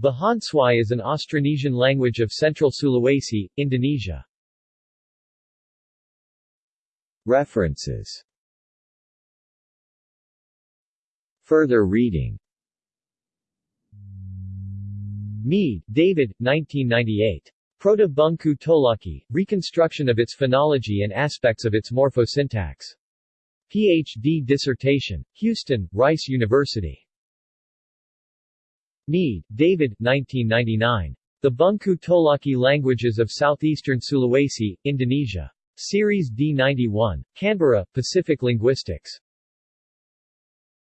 Bahonsuai is an Austronesian language of Central Sulawesi, Indonesia. References Further reading Mead, David, 1998. Proto-Bungku Tolaki, Reconstruction of its Phonology and Aspects of its Morphosyntax. Ph.D. dissertation. Houston, Rice University. Mead, David, 1999. The Bungku Tolaki Languages of Southeastern Sulawesi, Indonesia. Series D91. Canberra, Pacific Linguistics.